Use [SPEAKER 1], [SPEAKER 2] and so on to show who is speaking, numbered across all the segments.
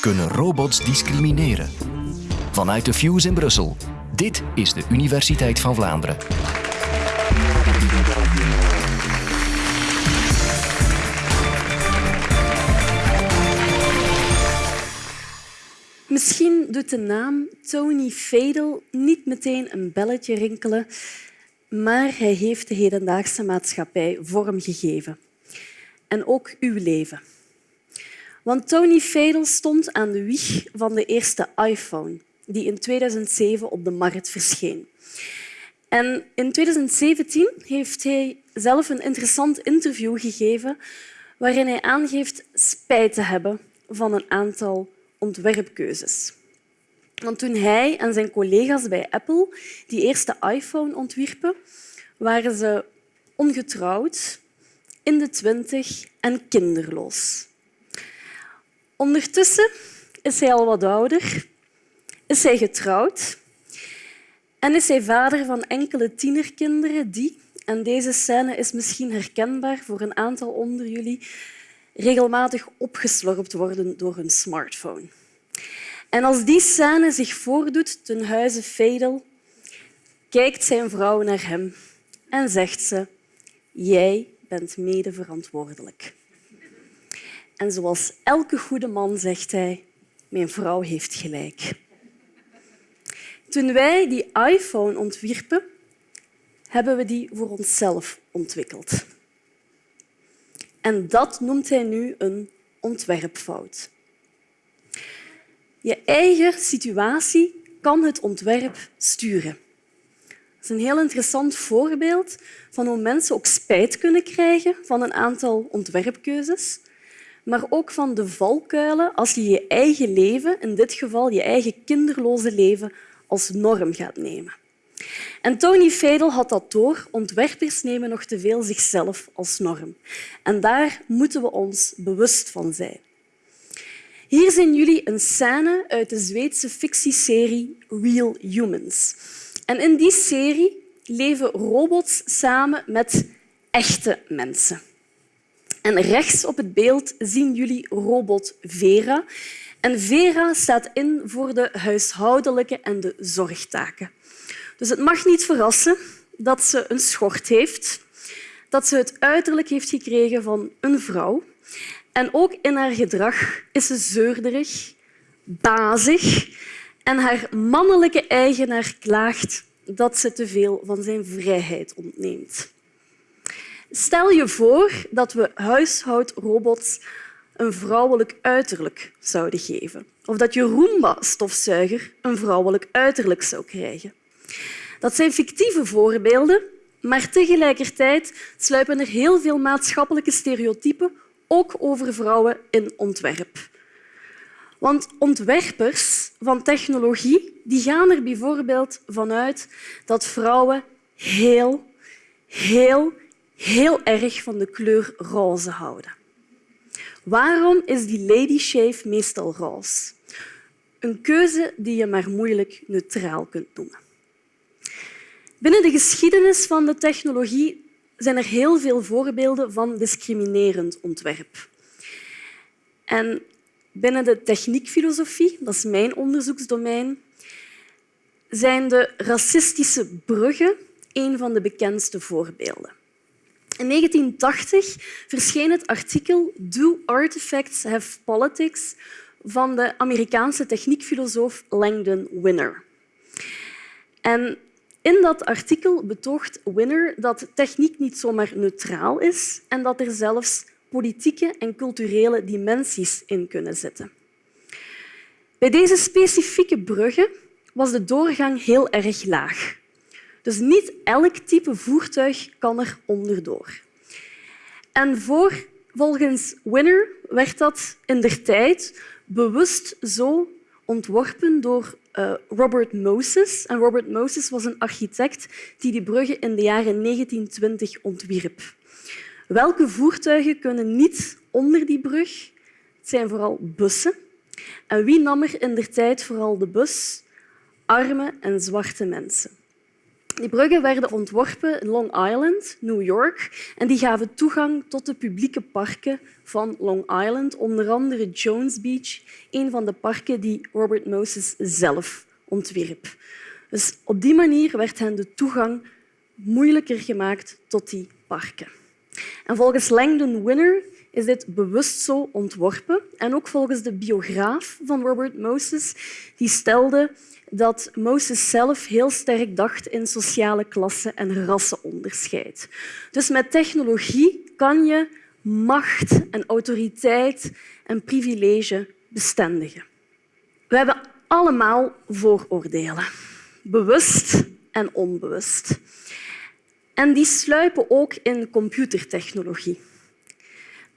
[SPEAKER 1] Kunnen robots discrimineren? Vanuit de Fuse in Brussel. Dit is de Universiteit van Vlaanderen.
[SPEAKER 2] Misschien doet de naam Tony Fadel niet meteen een belletje rinkelen, maar hij heeft de hedendaagse maatschappij vorm gegeven. En ook uw leven. Want Tony Fadel stond aan de wieg van de eerste iPhone, die in 2007 op de markt verscheen. En in 2017 heeft hij zelf een interessant interview gegeven waarin hij aangeeft spijt te hebben van een aantal ontwerpkeuzes. Want toen hij en zijn collega's bij Apple die eerste iPhone ontwierpen, waren ze ongetrouwd, in de twintig en kinderloos. Ondertussen is hij al wat ouder, is hij getrouwd en is hij vader van enkele tienerkinderen die, en deze scène is misschien herkenbaar voor een aantal onder jullie, regelmatig opgeslorpt worden door hun smartphone. En als die scène zich voordoet ten huize Fadel, kijkt zijn vrouw naar hem en zegt ze jij bent mede verantwoordelijk. En zoals elke goede man zegt hij mijn vrouw heeft gelijk. Toen wij die iPhone ontwierpen, hebben we die voor onszelf ontwikkeld. En dat noemt hij nu een ontwerpfout. Je eigen situatie kan het ontwerp sturen. Dat is een heel interessant voorbeeld van hoe mensen ook spijt kunnen krijgen van een aantal ontwerpkeuzes, maar ook van de valkuilen als je je eigen leven, in dit geval je eigen kinderloze leven, als norm gaat nemen. En Tony Fadel had dat door. Ontwerpers nemen nog te veel zichzelf als norm. En daar moeten we ons bewust van zijn. Hier zien jullie een scène uit de Zweedse fictieserie Real Humans. En in die serie leven robots samen met echte mensen. En rechts op het beeld zien jullie robot Vera. En Vera staat in voor de huishoudelijke en de zorgtaken. Dus het mag niet verrassen dat ze een schort heeft, dat ze het uiterlijk heeft gekregen van een vrouw. En ook in haar gedrag is ze zeurderig, bazig en haar mannelijke eigenaar klaagt dat ze te veel van zijn vrijheid ontneemt. Stel je voor dat we huishoudrobots een vrouwelijk uiterlijk zouden geven. Of dat je Roomba-stofzuiger een vrouwelijk uiterlijk zou krijgen. Dat zijn fictieve voorbeelden, maar tegelijkertijd sluipen er heel veel maatschappelijke stereotypen ook over vrouwen in ontwerp. Want ontwerpers van technologie die gaan er bijvoorbeeld vanuit dat vrouwen heel, heel, heel erg van de kleur roze houden. Waarom is die lady shave meestal roze? Een keuze die je maar moeilijk neutraal kunt noemen. Binnen de geschiedenis van de technologie zijn er heel veel voorbeelden van discriminerend ontwerp. En binnen de techniekfilosofie, dat is mijn onderzoeksdomein, zijn de racistische bruggen een van de bekendste voorbeelden. In 1980 verscheen het artikel Do Artifacts Have Politics van de Amerikaanse techniekfilosoof Langdon Winner. En in dat artikel betoogt Winner dat techniek niet zomaar neutraal is en dat er zelfs politieke en culturele dimensies in kunnen zitten. Bij deze specifieke bruggen was de doorgang heel erg laag. Dus niet elk type voertuig kan er onderdoor. En voor, volgens Winner werd dat in der tijd bewust zo ontworpen door uh, Robert Moses. En Robert Moses was een architect die die bruggen in de jaren 1920 ontwierp. Welke voertuigen kunnen niet onder die brug? Het zijn vooral bussen. En wie nam er in der tijd vooral de bus? Arme en zwarte mensen. Die bruggen werden ontworpen in Long Island, New York, en die gaven toegang tot de publieke parken van Long Island, onder andere Jones Beach, een van de parken die Robert Moses zelf ontwierp. Dus op die manier werd hen de toegang moeilijker gemaakt tot die parken. En volgens Langdon Winner is dit bewust zo ontworpen. En ook volgens de biograaf van Robert Moses, die stelde dat Moses zelf heel sterk dacht in sociale klassen en rassenonderscheid. Dus met technologie kan je macht en autoriteit en privilege bestendigen. We hebben allemaal vooroordelen, bewust en onbewust. En die sluipen ook in computertechnologie.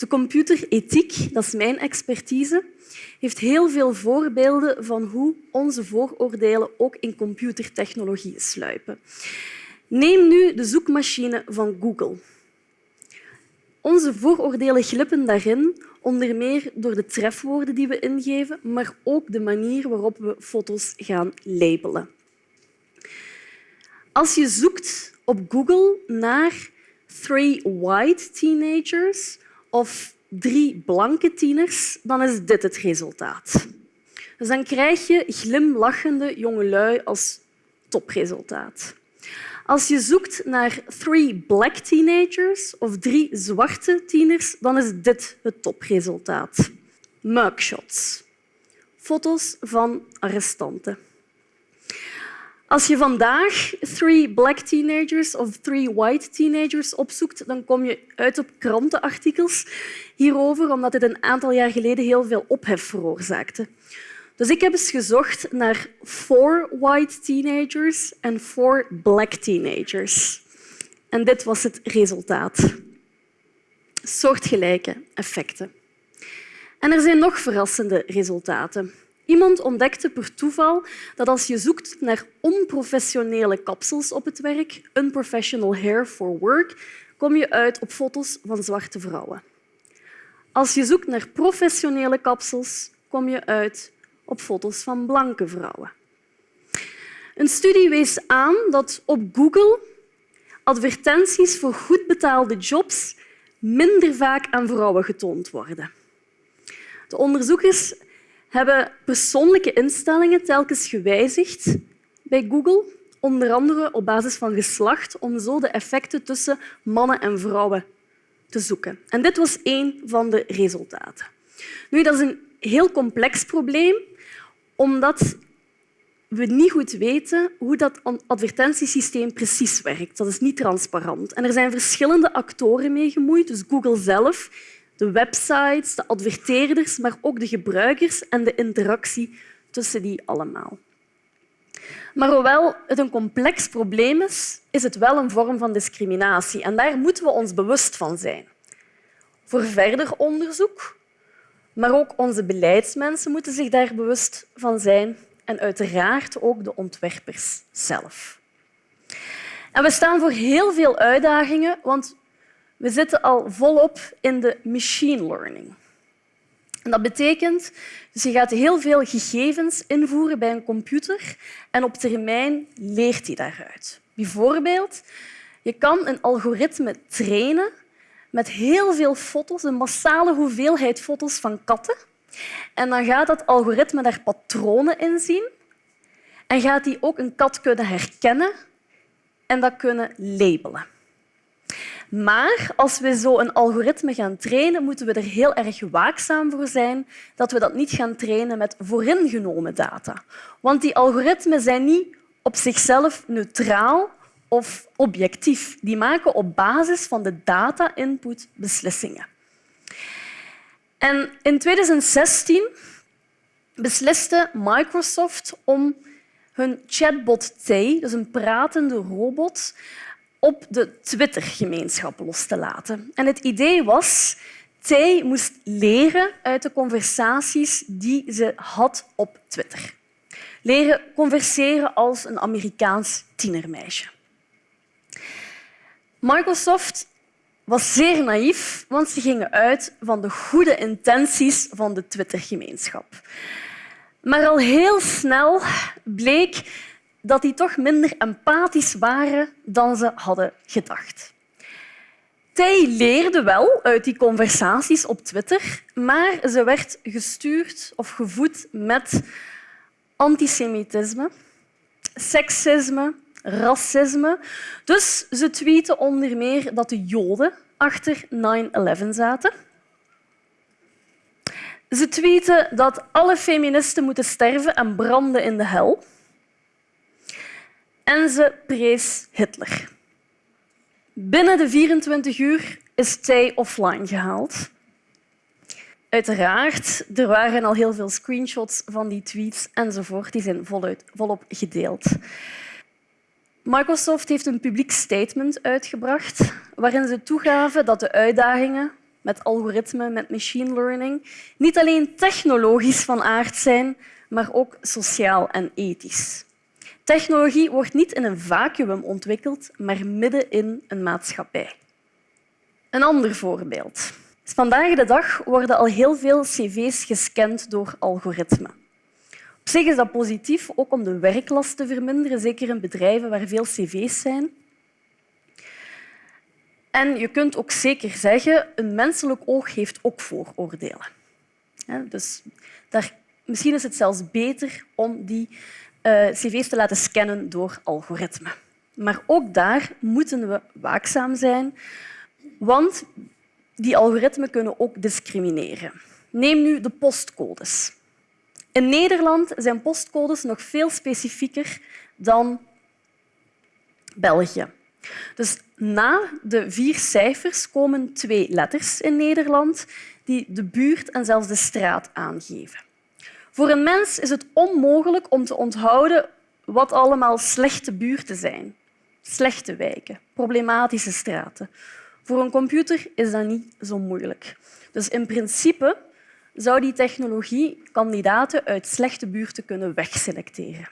[SPEAKER 2] De computerethiek, dat is mijn expertise, heeft heel veel voorbeelden van hoe onze vooroordelen ook in computertechnologie sluipen. Neem nu de zoekmachine van Google. Onze vooroordelen glippen daarin, onder meer door de trefwoorden die we ingeven, maar ook de manier waarop we foto's gaan labelen. Als je zoekt op Google naar three white teenagers of drie blanke tieners, dan is dit het resultaat. Dus dan krijg je glimlachende jongelui als topresultaat. Als je zoekt naar three black teenagers of drie zwarte tieners, dan is dit het topresultaat. Mugshots. Foto's van arrestanten. Als je vandaag three black teenagers of three white teenagers opzoekt, dan kom je uit op krantenartikels hierover, omdat dit een aantal jaar geleden heel veel ophef veroorzaakte. Dus ik heb eens gezocht naar four white teenagers en four black teenagers. En dit was het resultaat. Soortgelijke effecten. En er zijn nog verrassende resultaten. Iemand ontdekte per toeval dat als je zoekt naar onprofessionele kapsels op het werk, unprofessional hair for work, kom je uit op foto's van zwarte vrouwen. Als je zoekt naar professionele kapsels, kom je uit op foto's van blanke vrouwen. Een studie wees aan dat op Google advertenties voor goed betaalde jobs minder vaak aan vrouwen getoond worden. De onderzoekers hebben persoonlijke instellingen telkens gewijzigd bij Google, onder andere op basis van geslacht, om zo de effecten tussen mannen en vrouwen te zoeken. En dit was één van de resultaten. Nu, dat is een heel complex probleem, omdat we niet goed weten hoe dat advertentiesysteem precies werkt. Dat is niet transparant. En er zijn verschillende actoren mee gemoeid, dus Google zelf de websites, de adverteerders, maar ook de gebruikers en de interactie tussen die allemaal. Maar hoewel het een complex probleem is, is het wel een vorm van discriminatie. En daar moeten we ons bewust van zijn. Voor verder onderzoek, maar ook onze beleidsmensen moeten zich daar bewust van zijn en uiteraard ook de ontwerpers zelf. En we staan voor heel veel uitdagingen, want we zitten al volop in de machine learning. En dat betekent dus je gaat heel veel gegevens invoeren bij een computer en op termijn leert hij daaruit. Bijvoorbeeld, je kan een algoritme trainen met heel veel foto's, een massale hoeveelheid foto's van katten. En dan gaat dat algoritme daar patronen in zien en gaat hij ook een kat kunnen herkennen en dat kunnen labelen. Maar als we zo een algoritme gaan trainen, moeten we er heel erg waakzaam voor zijn dat we dat niet gaan trainen met vooringenomen data. Want die algoritmen zijn niet op zichzelf neutraal of objectief. Die maken op basis van de data-input beslissingen. En in 2016 besliste Microsoft om hun chatbot T, dus een pratende robot, op de Twitter-gemeenschap los te laten. En het idee was Tay moest leren uit de conversaties die ze had op Twitter. Leren converseren als een Amerikaans tienermeisje. Microsoft was zeer naïef, want ze gingen uit van de goede intenties van de Twitter-gemeenschap. Maar al heel snel bleek dat die toch minder empathisch waren dan ze hadden gedacht. Zij leerde wel uit die conversaties op Twitter, maar ze werd gestuurd of gevoed met antisemitisme, seksisme, racisme. Dus ze tweeten onder meer dat de Joden achter 9-11 zaten. Ze tweeten dat alle feministen moeten sterven en branden in de hel. En ze prees Hitler. Binnen de 24 uur is zij offline gehaald. Uiteraard, er waren al heel veel screenshots van die tweets enzovoort. Die zijn voluit, volop gedeeld. Microsoft heeft een publiek statement uitgebracht waarin ze toegaven dat de uitdagingen met algoritme, met machine learning, niet alleen technologisch van aard zijn, maar ook sociaal en ethisch. Technologie wordt niet in een vacuüm ontwikkeld, maar midden in een maatschappij. Een ander voorbeeld. Vandaag de dag worden al heel veel cv's gescand door algoritmen. Op zich is dat positief, ook om de werklast te verminderen, zeker in bedrijven waar veel cv's zijn. En je kunt ook zeker zeggen, een menselijk oog heeft ook vooroordelen. Dus daar, misschien is het zelfs beter om die uh, cv's te laten scannen door algoritmen. Maar ook daar moeten we waakzaam zijn, want die algoritmen kunnen ook discrimineren. Neem nu de postcodes. In Nederland zijn postcodes nog veel specifieker dan België. Dus na de vier cijfers komen twee letters in Nederland die de buurt en zelfs de straat aangeven. Voor een mens is het onmogelijk om te onthouden wat allemaal slechte buurten zijn. Slechte wijken, problematische straten. Voor een computer is dat niet zo moeilijk. Dus in principe zou die technologie kandidaten uit slechte buurten kunnen wegselecteren.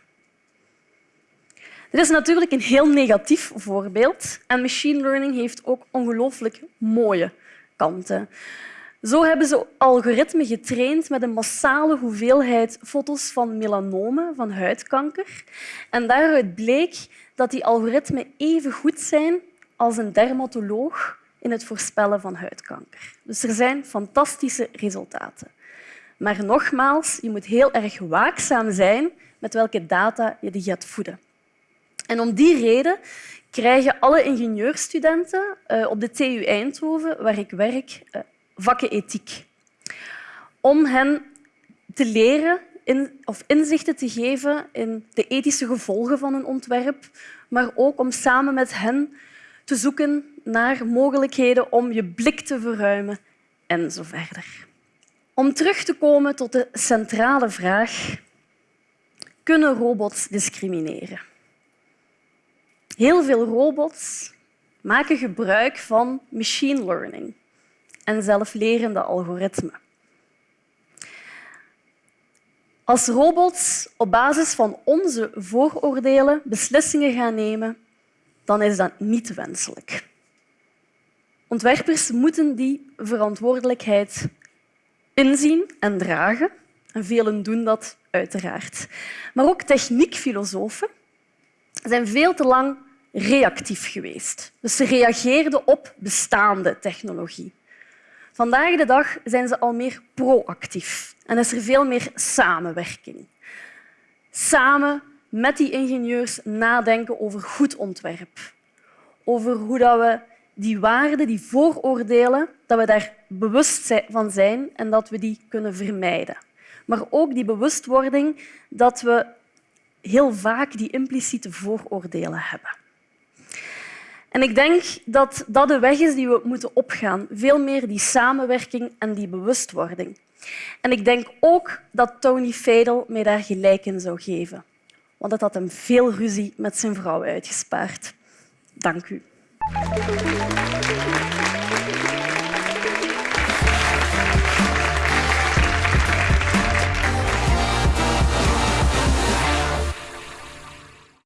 [SPEAKER 2] Dit is natuurlijk een heel negatief voorbeeld en machine learning heeft ook ongelooflijk mooie kanten. Zo hebben ze algoritmen getraind met een massale hoeveelheid foto's van melanomen, van huidkanker. En daaruit bleek dat die algoritmen even goed zijn als een dermatoloog in het voorspellen van huidkanker. Dus er zijn fantastische resultaten. Maar nogmaals, je moet heel erg waakzaam zijn met welke data je die gaat voeden. En om die reden krijgen alle ingenieurstudenten eh, op de TU Eindhoven, waar ik werk, eh, vakken ethiek. Om hen te leren of inzichten te geven in de ethische gevolgen van een ontwerp, maar ook om samen met hen te zoeken naar mogelijkheden om je blik te verruimen en zo verder. Om terug te komen tot de centrale vraag, kunnen robots discrimineren? Heel veel robots maken gebruik van machine learning en zelflerende algoritmen. Als robots op basis van onze vooroordelen beslissingen gaan nemen, dan is dat niet wenselijk. Ontwerpers moeten die verantwoordelijkheid inzien en dragen. En velen doen dat uiteraard. Maar ook techniekfilosofen zijn veel te lang reactief geweest. Dus ze reageerden op bestaande technologie. Vandaag de dag zijn ze al meer proactief en is er veel meer samenwerking. Samen met die ingenieurs nadenken over goed ontwerp, over hoe we die waarden, die vooroordelen, dat we daar bewust van zijn en dat we die kunnen vermijden. Maar ook die bewustwording dat we heel vaak die impliciete vooroordelen hebben. En ik denk dat dat de weg is die we moeten opgaan. Veel meer die samenwerking en die bewustwording. En ik denk ook dat Tony Fadel mij daar gelijk in zou geven. Want dat had hem veel ruzie met zijn vrouw uitgespaard. Dank u.